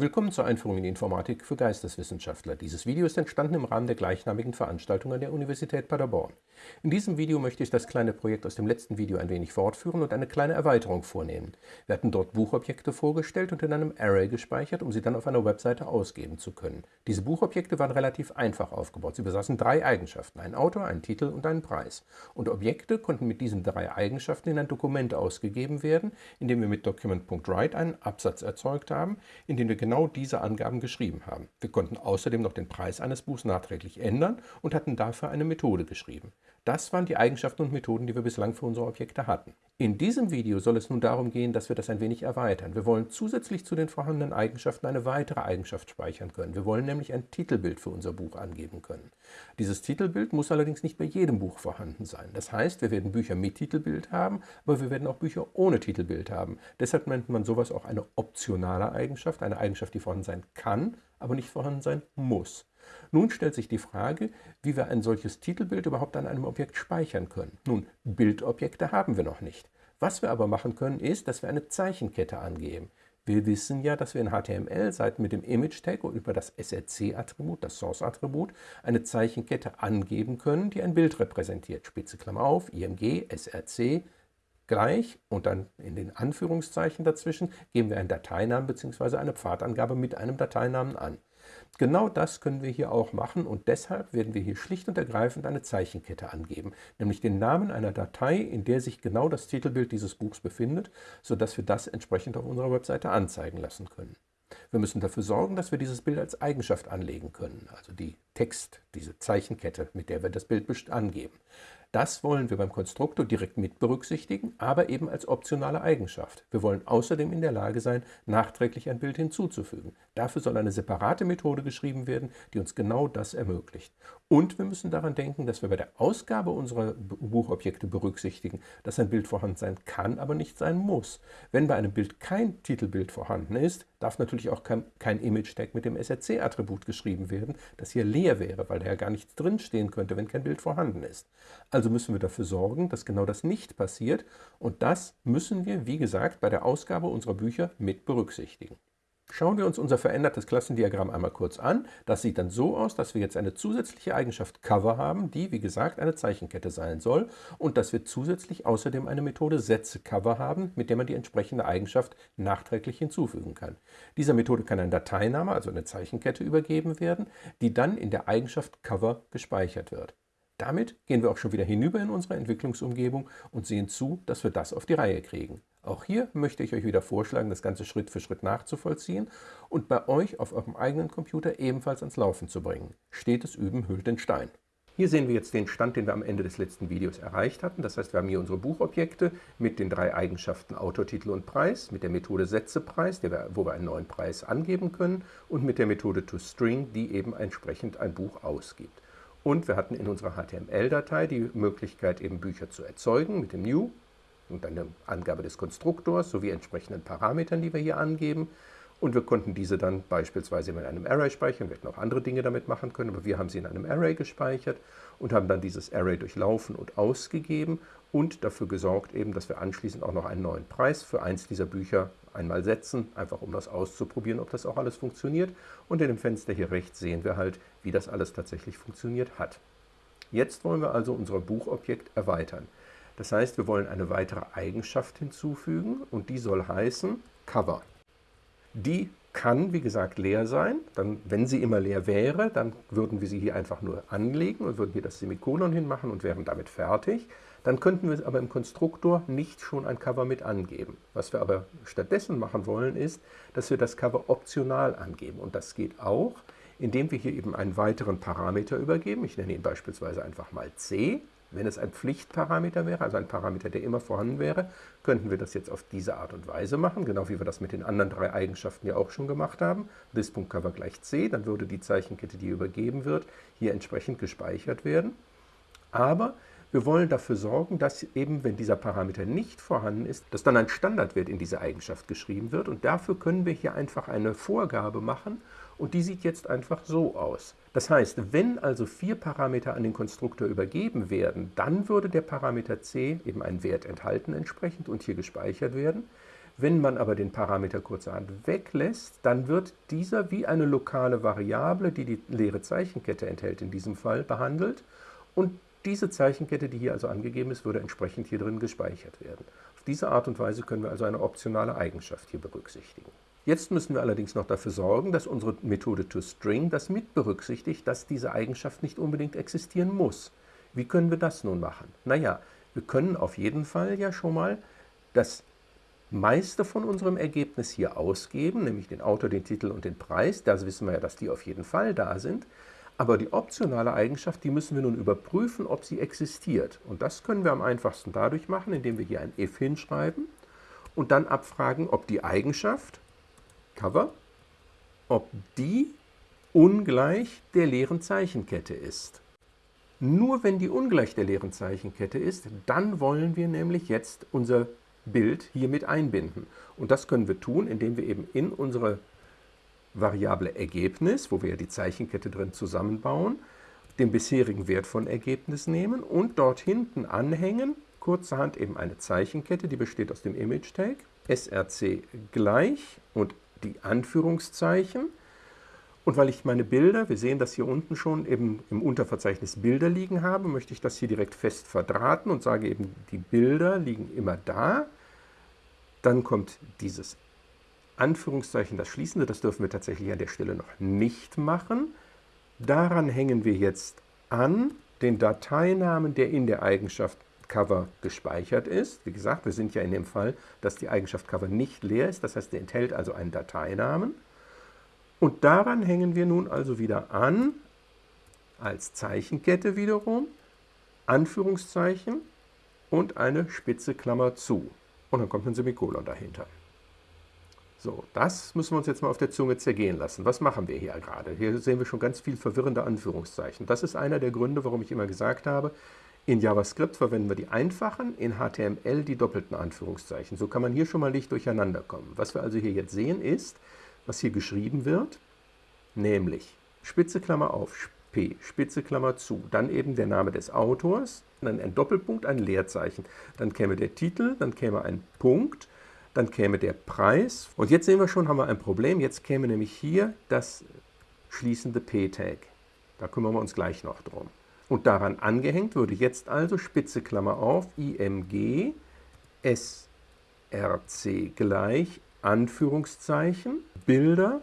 Willkommen zur Einführung in die Informatik für Geisteswissenschaftler. Dieses Video ist entstanden im Rahmen der gleichnamigen Veranstaltung an der Universität Paderborn. In diesem Video möchte ich das kleine Projekt aus dem letzten Video ein wenig fortführen und eine kleine Erweiterung vornehmen. Wir hatten dort Buchobjekte vorgestellt und in einem Array gespeichert, um sie dann auf einer Webseite ausgeben zu können. Diese Buchobjekte waren relativ einfach aufgebaut. Sie besaßen drei Eigenschaften, einen Autor, einen Titel und einen Preis. Und Objekte konnten mit diesen drei Eigenschaften in ein Dokument ausgegeben werden, indem wir mit Document.write einen Absatz erzeugt haben, in dem wir genau diese Angaben geschrieben haben. Wir konnten außerdem noch den Preis eines Buchs nachträglich ändern und hatten dafür eine Methode geschrieben. Das waren die Eigenschaften und Methoden, die wir bislang für unsere Objekte hatten. In diesem Video soll es nun darum gehen, dass wir das ein wenig erweitern. Wir wollen zusätzlich zu den vorhandenen Eigenschaften eine weitere Eigenschaft speichern können. Wir wollen nämlich ein Titelbild für unser Buch angeben können. Dieses Titelbild muss allerdings nicht bei jedem Buch vorhanden sein. Das heißt, wir werden Bücher mit Titelbild haben, aber wir werden auch Bücher ohne Titelbild haben. Deshalb nennt man sowas auch eine optionale Eigenschaft, eine Eigenschaft, die vorhanden sein kann, aber nicht vorhanden sein muss. Nun stellt sich die Frage, wie wir ein solches Titelbild überhaupt an einem Objekt speichern können. Nun, Bildobjekte haben wir noch nicht. Was wir aber machen können, ist, dass wir eine Zeichenkette angeben. Wir wissen ja, dass wir in HTML-Seiten mit dem Image-Tag und über das SRC-Attribut, das Source-Attribut, eine Zeichenkette angeben können, die ein Bild repräsentiert. Spitze Klammer auf, IMG, SRC, gleich und dann in den Anführungszeichen dazwischen geben wir einen Dateinamen bzw. eine Pfadangabe mit einem Dateinamen an. Genau das können wir hier auch machen und deshalb werden wir hier schlicht und ergreifend eine Zeichenkette angeben, nämlich den Namen einer Datei, in der sich genau das Titelbild dieses Buchs befindet, sodass wir das entsprechend auf unserer Webseite anzeigen lassen können. Wir müssen dafür sorgen, dass wir dieses Bild als Eigenschaft anlegen können, also die Text, diese Zeichenkette, mit der wir das Bild angeben. Das wollen wir beim Konstruktor direkt mit berücksichtigen, aber eben als optionale Eigenschaft. Wir wollen außerdem in der Lage sein, nachträglich ein Bild hinzuzufügen. Dafür soll eine separate Methode geschrieben werden, die uns genau das ermöglicht. Und wir müssen daran denken, dass wir bei der Ausgabe unserer Buchobjekte berücksichtigen, dass ein Bild vorhanden sein kann, aber nicht sein muss. Wenn bei einem Bild kein Titelbild vorhanden ist, darf natürlich auch kein, kein Image-Tag mit dem SRC-Attribut geschrieben werden, das hier leer wäre, weil da ja gar nichts drinstehen könnte, wenn kein Bild vorhanden ist. Also müssen wir dafür sorgen, dass genau das nicht passiert und das müssen wir, wie gesagt, bei der Ausgabe unserer Bücher mit berücksichtigen. Schauen wir uns unser verändertes Klassendiagramm einmal kurz an. Das sieht dann so aus, dass wir jetzt eine zusätzliche Eigenschaft Cover haben, die, wie gesagt, eine Zeichenkette sein soll und dass wir zusätzlich außerdem eine Methode Sätze Cover haben, mit der man die entsprechende Eigenschaft nachträglich hinzufügen kann. Dieser Methode kann ein Dateiname, also eine Zeichenkette, übergeben werden, die dann in der Eigenschaft Cover gespeichert wird. Damit gehen wir auch schon wieder hinüber in unsere Entwicklungsumgebung und sehen zu, dass wir das auf die Reihe kriegen. Auch hier möchte ich euch wieder vorschlagen, das Ganze Schritt für Schritt nachzuvollziehen und bei euch auf eurem eigenen Computer ebenfalls ans Laufen zu bringen. Stetes Üben hüllt den Stein. Hier sehen wir jetzt den Stand, den wir am Ende des letzten Videos erreicht hatten. Das heißt, wir haben hier unsere Buchobjekte mit den drei Eigenschaften Autor, Titel und Preis, mit der Methode Sätzepreis, wo wir einen neuen Preis angeben können und mit der Methode ToString, die eben entsprechend ein Buch ausgibt. Und wir hatten in unserer HTML-Datei die Möglichkeit, eben Bücher zu erzeugen mit dem New und dann der Angabe des Konstruktors sowie entsprechenden Parametern, die wir hier angeben. Und wir konnten diese dann beispielsweise in einem Array speichern. Wir hätten auch andere Dinge damit machen können, aber wir haben sie in einem Array gespeichert und haben dann dieses Array durchlaufen und ausgegeben und dafür gesorgt, eben, dass wir anschließend auch noch einen neuen Preis für eins dieser Bücher einmal setzen, einfach um das auszuprobieren, ob das auch alles funktioniert. Und in dem Fenster hier rechts sehen wir halt, wie das alles tatsächlich funktioniert hat. Jetzt wollen wir also unser Buchobjekt erweitern. Das heißt, wir wollen eine weitere Eigenschaft hinzufügen und die soll heißen Cover. Die kann, wie gesagt, leer sein. Dann, wenn sie immer leer wäre, dann würden wir sie hier einfach nur anlegen und würden hier das Semikolon hinmachen und wären damit fertig. Dann könnten wir aber im Konstruktor nicht schon ein Cover mit angeben. Was wir aber stattdessen machen wollen, ist, dass wir das Cover optional angeben. Und das geht auch, indem wir hier eben einen weiteren Parameter übergeben. Ich nenne ihn beispielsweise einfach mal C. Wenn es ein Pflichtparameter wäre, also ein Parameter, der immer vorhanden wäre, könnten wir das jetzt auf diese Art und Weise machen, genau wie wir das mit den anderen drei Eigenschaften ja auch schon gemacht haben. This.cover gleich C, dann würde die Zeichenkette, die übergeben wird, hier entsprechend gespeichert werden. Aber wir wollen dafür sorgen, dass eben, wenn dieser Parameter nicht vorhanden ist, dass dann ein Standardwert in diese Eigenschaft geschrieben wird. Und dafür können wir hier einfach eine Vorgabe machen und die sieht jetzt einfach so aus. Das heißt, wenn also vier Parameter an den Konstruktor übergeben werden, dann würde der Parameter c eben einen Wert enthalten entsprechend und hier gespeichert werden. Wenn man aber den Parameter kurzerhand weglässt, dann wird dieser wie eine lokale Variable, die die leere Zeichenkette enthält, in diesem Fall behandelt. Und diese Zeichenkette, die hier also angegeben ist, würde entsprechend hier drin gespeichert werden. Auf diese Art und Weise können wir also eine optionale Eigenschaft hier berücksichtigen. Jetzt müssen wir allerdings noch dafür sorgen, dass unsere Methode toString das mit berücksichtigt, dass diese Eigenschaft nicht unbedingt existieren muss. Wie können wir das nun machen? Naja, wir können auf jeden Fall ja schon mal das meiste von unserem Ergebnis hier ausgeben, nämlich den Autor, den Titel und den Preis. Da wissen wir ja, dass die auf jeden Fall da sind. Aber die optionale Eigenschaft, die müssen wir nun überprüfen, ob sie existiert. Und das können wir am einfachsten dadurch machen, indem wir hier ein if hinschreiben und dann abfragen, ob die Eigenschaft, Cover, ob die ungleich der leeren Zeichenkette ist. Nur wenn die ungleich der leeren Zeichenkette ist, dann wollen wir nämlich jetzt unser Bild hier mit einbinden. Und das können wir tun, indem wir eben in unsere Variable Ergebnis, wo wir ja die Zeichenkette drin zusammenbauen, den bisherigen Wert von Ergebnis nehmen und dort hinten anhängen, kurzerhand eben eine Zeichenkette, die besteht aus dem Image-Tag, src gleich und die Anführungszeichen. Und weil ich meine Bilder, wir sehen das hier unten schon, eben im Unterverzeichnis Bilder liegen habe, möchte ich das hier direkt fest verdrahten und sage eben, die Bilder liegen immer da. Dann kommt dieses Anführungszeichen, das Schließende, das dürfen wir tatsächlich an der Stelle noch nicht machen. Daran hängen wir jetzt an den Dateinamen, der in der Eigenschaft Cover gespeichert ist. Wie gesagt, wir sind ja in dem Fall, dass die Eigenschaft Cover nicht leer ist, das heißt, der enthält also einen Dateinamen. Und daran hängen wir nun also wieder an, als Zeichenkette wiederum, Anführungszeichen und eine spitze Klammer zu. Und dann kommt ein Semikolon dahinter. So, das müssen wir uns jetzt mal auf der Zunge zergehen lassen. Was machen wir hier gerade? Hier sehen wir schon ganz viel verwirrende Anführungszeichen. Das ist einer der Gründe, warum ich immer gesagt habe, in JavaScript verwenden wir die einfachen, in HTML die doppelten Anführungszeichen. So kann man hier schon mal nicht durcheinander kommen. Was wir also hier jetzt sehen ist, was hier geschrieben wird, nämlich Spitze Klammer auf, P, Spitze Klammer zu, dann eben der Name des Autors, dann ein Doppelpunkt, ein Leerzeichen. Dann käme der Titel, dann käme ein Punkt, dann käme der Preis. Und jetzt sehen wir schon, haben wir ein Problem. Jetzt käme nämlich hier das schließende P-Tag. Da kümmern wir uns gleich noch drum. Und daran angehängt würde jetzt also Spitze Klammer auf, IMG, SRC gleich, Anführungszeichen, Bilder,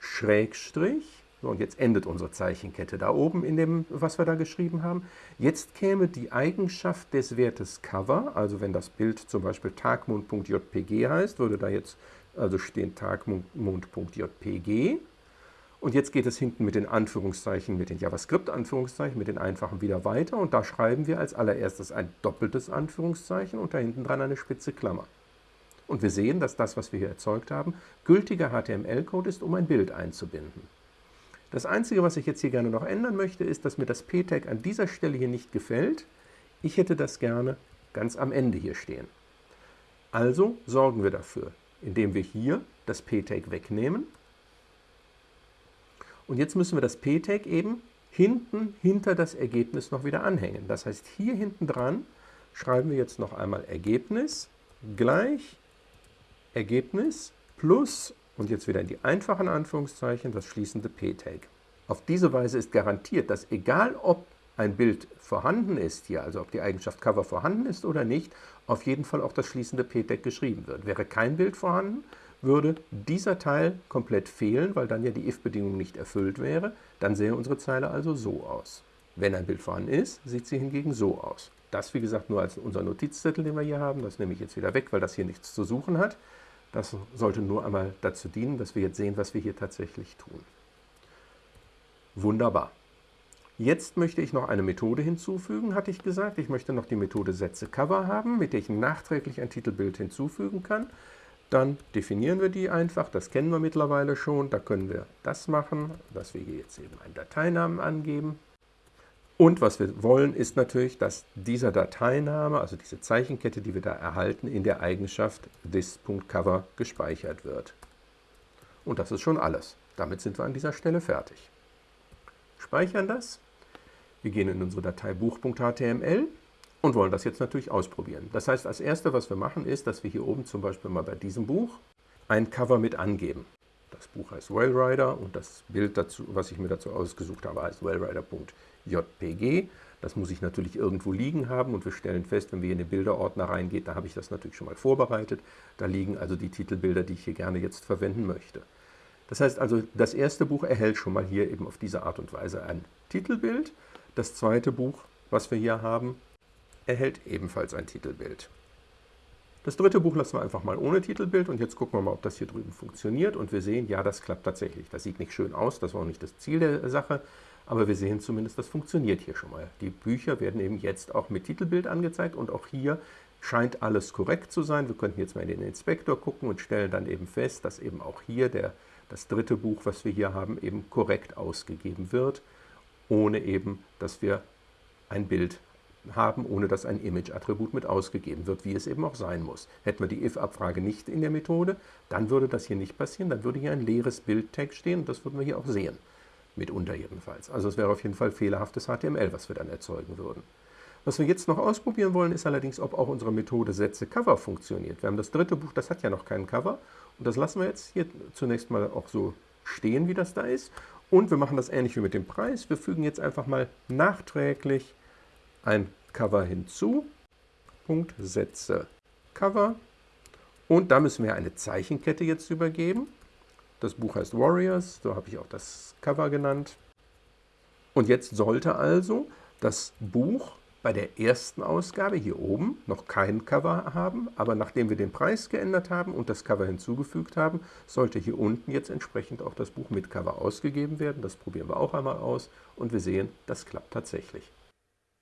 Schrägstrich, so, und jetzt endet unsere Zeichenkette da oben in dem, was wir da geschrieben haben. Jetzt käme die Eigenschaft des Wertes Cover, also wenn das Bild zum Beispiel tagmond.jpg heißt, würde da jetzt also stehen tagmond.jpg. Und jetzt geht es hinten mit den Anführungszeichen, mit den JavaScript-Anführungszeichen, mit den einfachen wieder weiter. Und da schreiben wir als allererstes ein doppeltes Anführungszeichen und da hinten dran eine spitze Klammer. Und wir sehen, dass das, was wir hier erzeugt haben, gültiger HTML-Code ist, um ein Bild einzubinden. Das Einzige, was ich jetzt hier gerne noch ändern möchte, ist, dass mir das p-Tag an dieser Stelle hier nicht gefällt. Ich hätte das gerne ganz am Ende hier stehen. Also sorgen wir dafür, indem wir hier das p-Tag wegnehmen. Und jetzt müssen wir das p-Tag eben hinten hinter das Ergebnis noch wieder anhängen. Das heißt, hier hinten dran schreiben wir jetzt noch einmal Ergebnis gleich Ergebnis plus und jetzt wieder in die einfachen Anführungszeichen das schließende p-Tag. Auf diese Weise ist garantiert, dass egal ob ein Bild vorhanden ist hier, also ob die Eigenschaft Cover vorhanden ist oder nicht, auf jeden Fall auch das schließende p-Tag geschrieben wird. Wäre kein Bild vorhanden, würde dieser Teil komplett fehlen, weil dann ja die if-Bedingung nicht erfüllt wäre. Dann sähe unsere Zeile also so aus. Wenn ein Bild vorhanden ist, sieht sie hingegen so aus. Das, wie gesagt, nur als unser Notizzettel, den wir hier haben. Das nehme ich jetzt wieder weg, weil das hier nichts zu suchen hat. Das sollte nur einmal dazu dienen, dass wir jetzt sehen, was wir hier tatsächlich tun. Wunderbar. Jetzt möchte ich noch eine Methode hinzufügen, hatte ich gesagt. Ich möchte noch die Methode Sätze Cover haben, mit der ich nachträglich ein Titelbild hinzufügen kann. Dann definieren wir die einfach, das kennen wir mittlerweile schon. Da können wir das machen, dass wir hier jetzt eben einen Dateinamen angeben. Und was wir wollen, ist natürlich, dass dieser Dateiname, also diese Zeichenkette, die wir da erhalten, in der Eigenschaft this.cover gespeichert wird. Und das ist schon alles. Damit sind wir an dieser Stelle fertig. Speichern das. Wir gehen in unsere Datei buch.html, und wollen das jetzt natürlich ausprobieren. Das heißt, als erstes, was wir machen, ist, dass wir hier oben zum Beispiel mal bei diesem Buch ein Cover mit angeben. Das Buch heißt Wellrider und das Bild, dazu, was ich mir dazu ausgesucht habe, heißt wellrider.jpg. Das muss ich natürlich irgendwo liegen haben und wir stellen fest, wenn wir in den Bilderordner reingehen, da habe ich das natürlich schon mal vorbereitet. Da liegen also die Titelbilder, die ich hier gerne jetzt verwenden möchte. Das heißt also, das erste Buch erhält schon mal hier eben auf diese Art und Weise ein Titelbild. Das zweite Buch, was wir hier haben, erhält ebenfalls ein Titelbild. Das dritte Buch lassen wir einfach mal ohne Titelbild und jetzt gucken wir mal, ob das hier drüben funktioniert und wir sehen, ja, das klappt tatsächlich. Das sieht nicht schön aus, das war auch nicht das Ziel der Sache, aber wir sehen zumindest, das funktioniert hier schon mal. Die Bücher werden eben jetzt auch mit Titelbild angezeigt und auch hier scheint alles korrekt zu sein. Wir könnten jetzt mal in den Inspektor gucken und stellen dann eben fest, dass eben auch hier der, das dritte Buch, was wir hier haben, eben korrekt ausgegeben wird, ohne eben, dass wir ein Bild haben, ohne dass ein Image-Attribut mit ausgegeben wird, wie es eben auch sein muss. Hätten wir die if-Abfrage nicht in der Methode, dann würde das hier nicht passieren, dann würde hier ein leeres Bild-Tag stehen und das würden wir hier auch sehen, mitunter jedenfalls. Also es wäre auf jeden Fall fehlerhaftes HTML, was wir dann erzeugen würden. Was wir jetzt noch ausprobieren wollen, ist allerdings, ob auch unsere Methode Sätze Cover funktioniert. Wir haben das dritte Buch, das hat ja noch keinen Cover und das lassen wir jetzt hier zunächst mal auch so stehen, wie das da ist. Und wir machen das ähnlich wie mit dem Preis. Wir fügen jetzt einfach mal nachträglich ein Cover hinzu, Punkt, Sätze, Cover und da müssen wir eine Zeichenkette jetzt übergeben. Das Buch heißt Warriors, so habe ich auch das Cover genannt. Und jetzt sollte also das Buch bei der ersten Ausgabe hier oben noch kein Cover haben, aber nachdem wir den Preis geändert haben und das Cover hinzugefügt haben, sollte hier unten jetzt entsprechend auch das Buch mit Cover ausgegeben werden. Das probieren wir auch einmal aus und wir sehen, das klappt tatsächlich.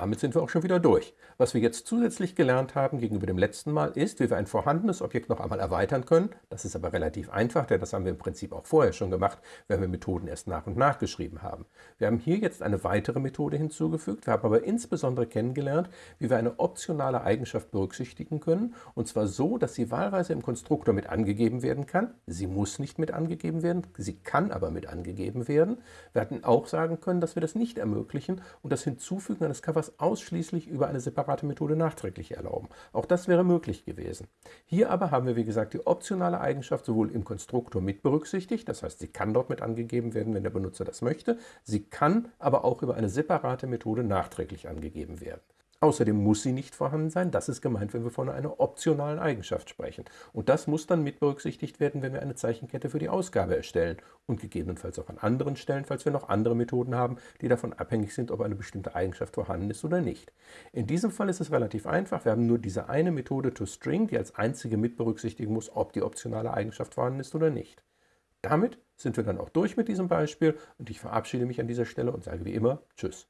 Damit sind wir auch schon wieder durch. Was wir jetzt zusätzlich gelernt haben gegenüber dem letzten Mal ist, wie wir ein vorhandenes Objekt noch einmal erweitern können. Das ist aber relativ einfach, denn das haben wir im Prinzip auch vorher schon gemacht, wenn wir Methoden erst nach und nach geschrieben haben. Wir haben hier jetzt eine weitere Methode hinzugefügt. Wir haben aber insbesondere kennengelernt, wie wir eine optionale Eigenschaft berücksichtigen können. Und zwar so, dass sie wahlweise im Konstruktor mit angegeben werden kann. Sie muss nicht mit angegeben werden, sie kann aber mit angegeben werden. Wir hatten auch sagen können, dass wir das nicht ermöglichen und das Hinzufügen eines Covers das ausschließlich über eine separate Methode nachträglich erlauben. Auch das wäre möglich gewesen. Hier aber haben wir, wie gesagt, die optionale Eigenschaft sowohl im Konstruktor mit berücksichtigt, das heißt, sie kann dort mit angegeben werden, wenn der Benutzer das möchte, sie kann aber auch über eine separate Methode nachträglich angegeben werden. Außerdem muss sie nicht vorhanden sein. Das ist gemeint, wenn wir von einer optionalen Eigenschaft sprechen. Und das muss dann mit berücksichtigt werden, wenn wir eine Zeichenkette für die Ausgabe erstellen und gegebenenfalls auch an anderen Stellen, falls wir noch andere Methoden haben, die davon abhängig sind, ob eine bestimmte Eigenschaft vorhanden ist oder nicht. In diesem Fall ist es relativ einfach. Wir haben nur diese eine Methode toString, die als einzige mit berücksichtigen muss, ob die optionale Eigenschaft vorhanden ist oder nicht. Damit sind wir dann auch durch mit diesem Beispiel und ich verabschiede mich an dieser Stelle und sage wie immer Tschüss.